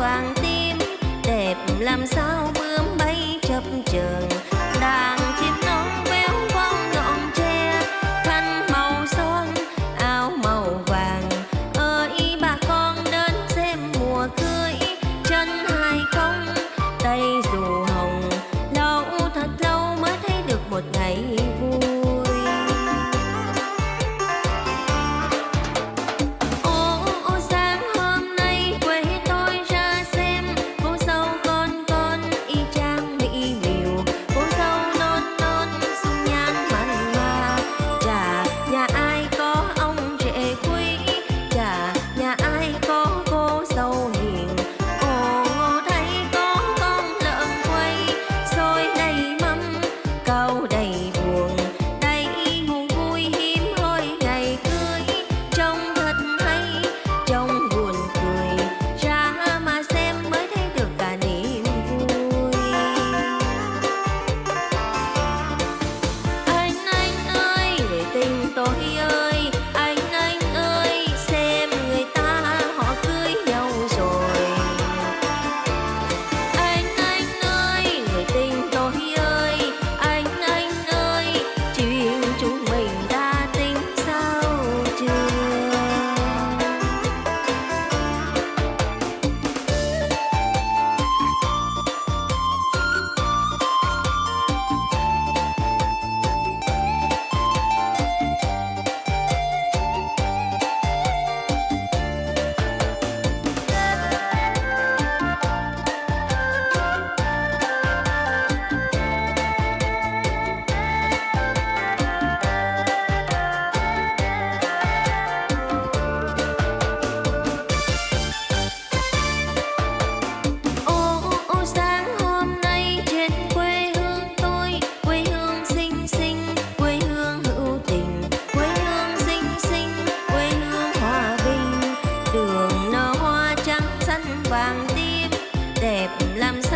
vàng tim đẹp làm sao xanh vàng tim đẹp làm sao